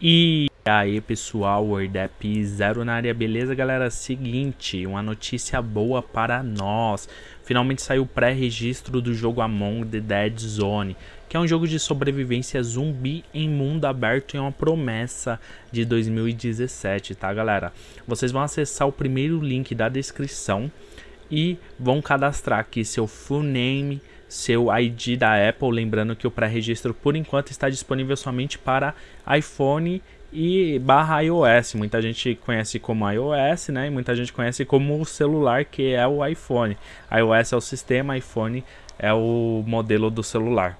E aí pessoal, WordApp Zero na área, beleza galera? Seguinte, uma notícia boa para nós. Finalmente saiu o pré-registro do jogo Among the Dead Zone, que é um jogo de sobrevivência zumbi em mundo aberto e é uma promessa de 2017, tá galera? Vocês vão acessar o primeiro link da descrição e vão cadastrar aqui seu full name, seu ID da Apple, lembrando que o pré-registro por enquanto está disponível somente para iPhone e barra iOS. Muita gente conhece como iOS, né? E muita gente conhece como o celular que é o iPhone. iOS é o sistema, iPhone é o modelo do celular.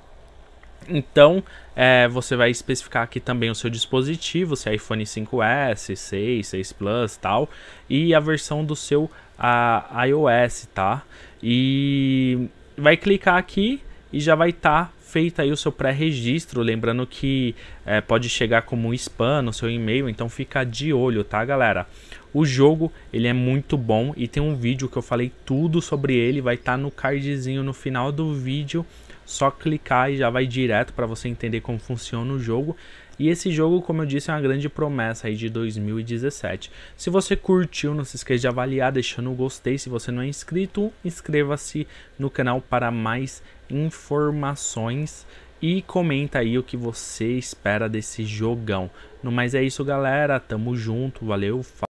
Então, é, você vai especificar aqui também o seu dispositivo, se é iPhone 5S, 6, 6 Plus tal, e a versão do seu a, iOS, tá? E vai clicar aqui e já vai estar tá feito aí o seu pré-registro, lembrando que é, pode chegar como um spam no seu e-mail, então fica de olho, tá galera? O jogo ele é muito bom e tem um vídeo que eu falei tudo sobre ele, vai estar tá no cardzinho no final do vídeo, só clicar e já vai direto para você entender como funciona o jogo. E esse jogo, como eu disse, é uma grande promessa aí de 2017. Se você curtiu, não se esqueça de avaliar deixando o gostei. Se você não é inscrito, inscreva-se no canal para mais informações e comenta aí o que você espera desse jogão. No mais é isso, galera. Tamo junto. Valeu.